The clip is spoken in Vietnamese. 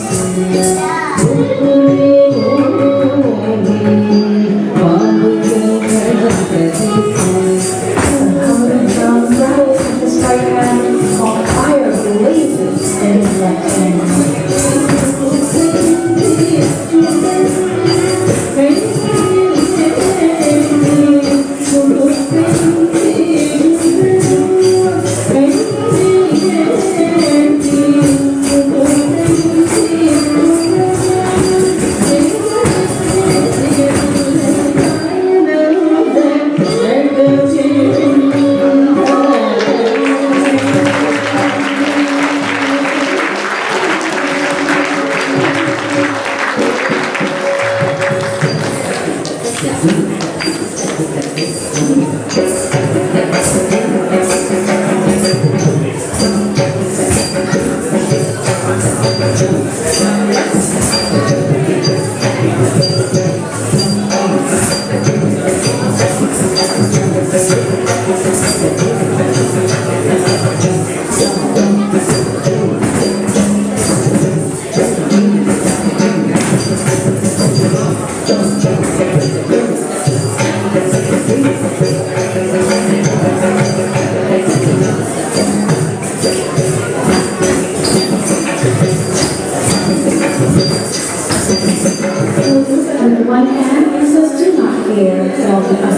Thank you. Kiss. Let me see. Gracias.